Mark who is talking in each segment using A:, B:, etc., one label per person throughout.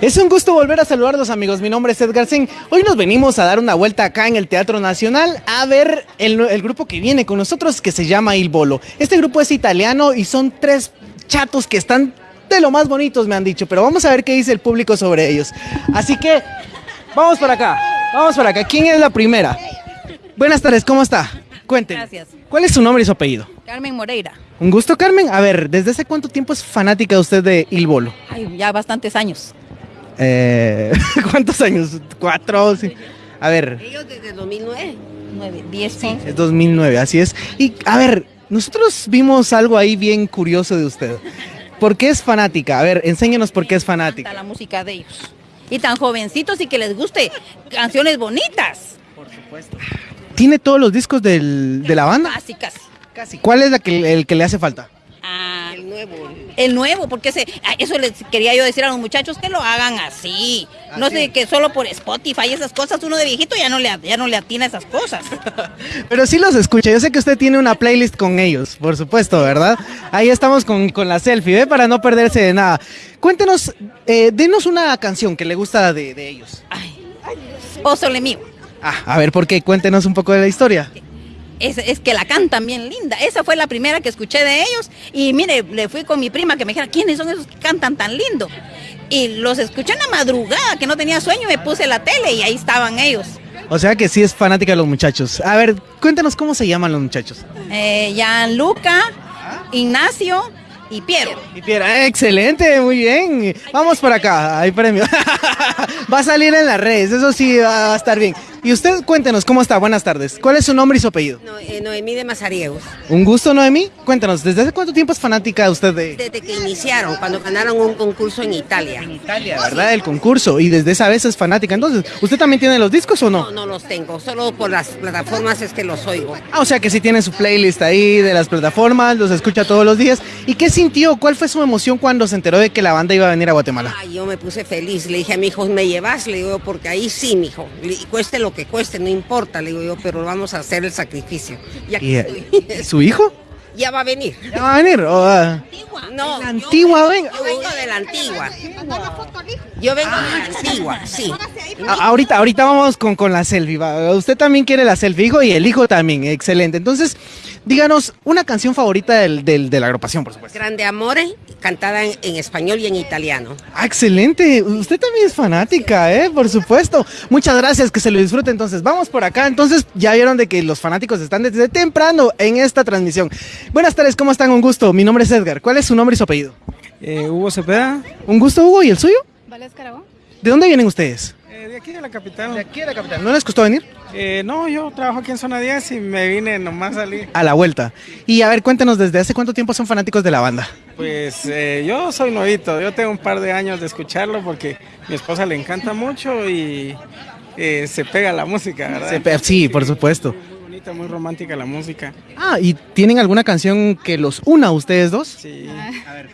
A: Es un gusto volver a saludarlos amigos, mi nombre es Edgar Singh. Hoy nos venimos a dar una vuelta acá en el Teatro Nacional a ver el, el grupo que viene con nosotros que se llama Il Bolo. Este grupo es italiano y son tres chatos que están de lo más bonitos me han dicho, pero vamos a ver qué dice el público sobre ellos. Así que vamos para acá, vamos para acá. ¿Quién es la primera? Buenas tardes, ¿cómo está? Cuéntenos.
B: Gracias.
A: ¿Cuál es su nombre y su apellido?
B: Carmen Moreira.
A: Un gusto, Carmen. A ver, ¿desde hace cuánto tiempo es fanática usted de Il Bolo?
B: Ay, ya bastantes años.
A: Eh, ¿Cuántos años? ¿Cuatro? Sí. A ver,
C: Ellos desde 2009.
B: 9, 10, 11.
A: es 2009, así es. Y a ver, nosotros vimos algo ahí bien curioso de usted. ¿Por qué es fanática? A ver, enséñanos por qué es fanática.
B: la música de ellos. Y tan jovencitos y que les guste canciones bonitas.
A: ¿Tiene todos los discos del- de la banda?
B: Casi, casi.
A: Casi. ¿Cuál es la que, el que le hace falta?
B: Ah,
C: El nuevo.
B: el nuevo, porque ese, ah, eso les quería yo decir a los muchachos que lo hagan así. No sé, que solo por Spotify y esas cosas, uno de viejito ya no le, ya no le atina a esas cosas.
A: Pero sí los escucha. Yo sé que usted tiene una playlist con ellos, por supuesto, ¿verdad? Ahí estamos con, con la selfie, ¿ve? Para no perderse de nada. Cuéntenos, eh, denos una canción que le gusta de, de ellos.
B: Ay, oh, sole mío.
A: Ah, a ver, ¿por qué? Cuéntenos un poco de la historia.
B: Es, es que la cantan bien linda. Esa fue la primera que escuché de ellos. Y mire, le fui con mi prima que me dijera, ¿quiénes son esos que cantan tan lindo? Y los escuché en la madrugada, que no tenía sueño, me puse la tele y ahí estaban ellos.
A: O sea que sí es fanática de los muchachos. A ver, cuéntenos cómo se llaman los muchachos.
B: Eh, Gianluca, Ignacio y Piero.
A: Y Piera, excelente, muy bien. Vamos por acá, hay premio. va a salir en las redes, eso sí va a estar bien. Y usted cuéntenos cómo está, buenas tardes. ¿Cuál es su nombre y su apellido?
C: No, eh, Noemí de Mazariegos.
A: Un gusto, Noemí. Cuéntanos, ¿desde hace cuánto tiempo es fanática usted de
C: Desde que iniciaron, cuando ganaron un concurso en Italia.
A: Italia, verdad? El concurso. Y desde esa vez es fanática. Entonces, ¿usted también tiene los discos o no?
C: No, no los tengo, solo por las plataformas es que los oigo.
A: Ah, o sea que sí tiene su playlist ahí de las plataformas, los escucha todos los días. ¿Y qué sintió? ¿Cuál fue su emoción cuando se enteró de que la banda iba a venir a Guatemala?
C: Ay, yo me puse feliz, le dije a mi hijo, ¿me llevas? Le digo, porque ahí sí, mi hijo, cueste lo que cueste, no importa, le digo yo, pero vamos a hacer el sacrificio. Y aquí
A: ¿Y,
C: estoy.
A: eh, su hijo?
C: ya va a venir.
A: ¿Ya va a venir? ¿O, ah?
C: No,
A: La
C: yo-
A: antigua, venga.
C: Yo vengo de la antigua. Yo vengo de la antigua, sí.
A: A- ahorita, ahorita vamos con, con la selfie. va. Usted también quiere la selfie, hijo, y el hijo también. Excelente. Entonces, díganos una canción favorita del- del- de la agrupación, por supuesto.
C: Grande Amore, cantada en, en español y en italiano.
A: Ah, excelente. Usted también es fanática, ¿eh? Por supuesto. Muchas gracias, que se lo disfrute. Entonces, vamos por acá. Entonces, ya vieron de que los fanáticos están desde temprano en esta transmisión. Buenas tardes, ¿cómo están? Un gusto. Mi nombre es Edgar. ¿Cuál es su nombre y su apellido?
D: Eh, Hugo Cepeda,
A: Un gusto, Hugo. ¿Y el suyo?
E: Vales Carabón.
A: ¿De dónde vienen ustedes?
D: eh, de aquí de la capital.
A: De aquí de la capital. ¿No les costó venir?
D: Eh, no, yo trabajo aquí en zona 10 y me vine nomás a salir.
A: A la vuelta. Y a ver, cuéntenos, ¿desde hace cuánto tiempo son fanáticos de la banda?
D: Pues eh, yo soy nuevito, yo tengo un par de años de escucharlo porque mi esposa le encanta mucho y eh, se pega la música, ¿verdad?
A: Pe- sí, por supuesto.
D: Muy bonita, muy romántica la música.
A: Ah, ¿y tienen alguna canción que los una a ustedes dos?
D: Sí.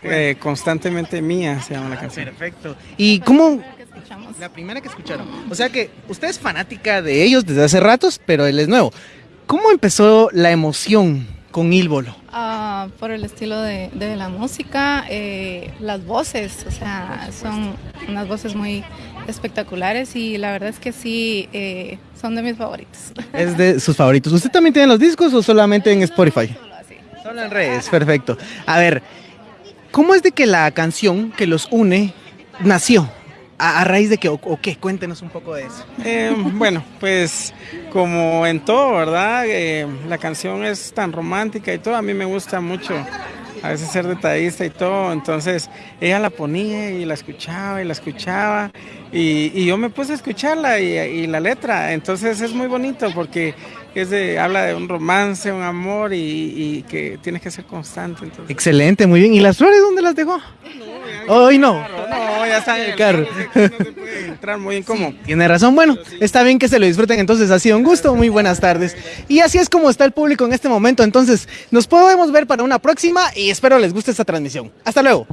D: Eh, constantemente mía se llama la canción.
A: Perfecto. ¿Y cómo? La primera que escucharon. O sea que usted es fanática de ellos desde hace ratos, pero él es nuevo. ¿Cómo empezó la emoción con Ílbolo?
E: Ah, por el estilo de, de la música, eh, las voces, o sea, son unas voces muy espectaculares y la verdad es que sí, eh, son de mis favoritos.
A: Es de sus favoritos. ¿Usted también tiene los discos o solamente en Spotify?
E: Solo así.
A: Solo en redes, perfecto. A ver, ¿cómo es de que la canción que los une nació? ¿A, a raíz de qué? ¿O, o qué? Cuéntenos un poco de eso.
D: Eh, bueno, pues como en todo, ¿verdad? Eh, la canción es tan romántica y todo, a mí me gusta mucho a veces ser detallista y todo, entonces ella la ponía y la escuchaba y la escuchaba y, y yo me puse a escucharla y, y la letra, entonces es muy bonito porque es de, habla de un romance, un amor y, y que tienes que ser constante. Entonces.
A: Excelente, muy bien. ¿Y las flores dónde las dejó? Hoy no.
D: No, ya está en el carro. No se puede entrar muy incómodo.
A: Tiene razón. Bueno, está bien que se lo disfruten. Entonces, ha sido un gusto. Muy buenas tardes. Y así es como está el público en este momento. Entonces, nos podemos ver para una próxima y espero les guste esta transmisión. Hasta luego.